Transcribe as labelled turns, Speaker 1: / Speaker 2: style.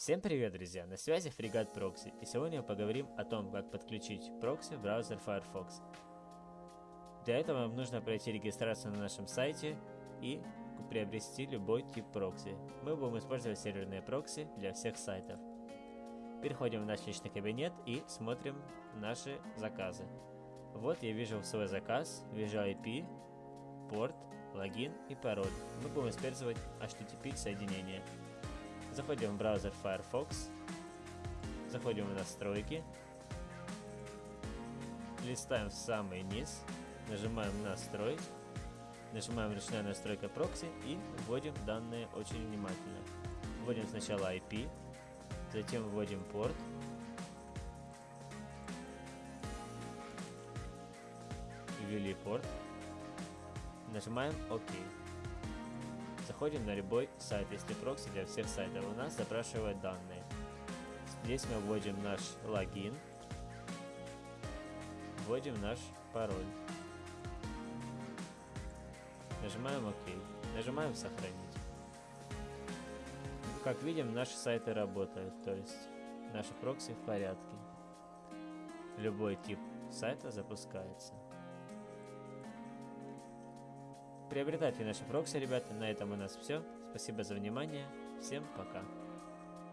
Speaker 1: Всем привет, друзья! На связи Фрегат Прокси, и сегодня мы поговорим о том, как подключить прокси в браузер Firefox. Для этого вам нужно пройти регистрацию на нашем сайте и приобрести любой тип прокси. Мы будем использовать серверные прокси для всех сайтов. Переходим в наш личный кабинет и смотрим наши заказы. Вот я вижу свой заказ, вижу IP, порт, логин и пароль. Мы будем использовать HTTP соединение. Заходим в браузер Firefox, заходим в настройки, листаем в самый низ, нажимаем настроить, нажимаем ручная настройка прокси и вводим данные очень внимательно. Вводим сначала IP, затем вводим порт, ввели порт, нажимаем ОК. Заходим на любой сайт, если прокси для всех сайтов. У нас запрашивает данные. Здесь мы вводим наш логин, вводим наш пароль. Нажимаем ОК. Нажимаем сохранить. Как видим, наши сайты работают, то есть наши прокси в порядке. Любой тип сайта запускается. Приобретайте наши прокси, ребята. На этом у нас все. Спасибо за внимание. Всем пока.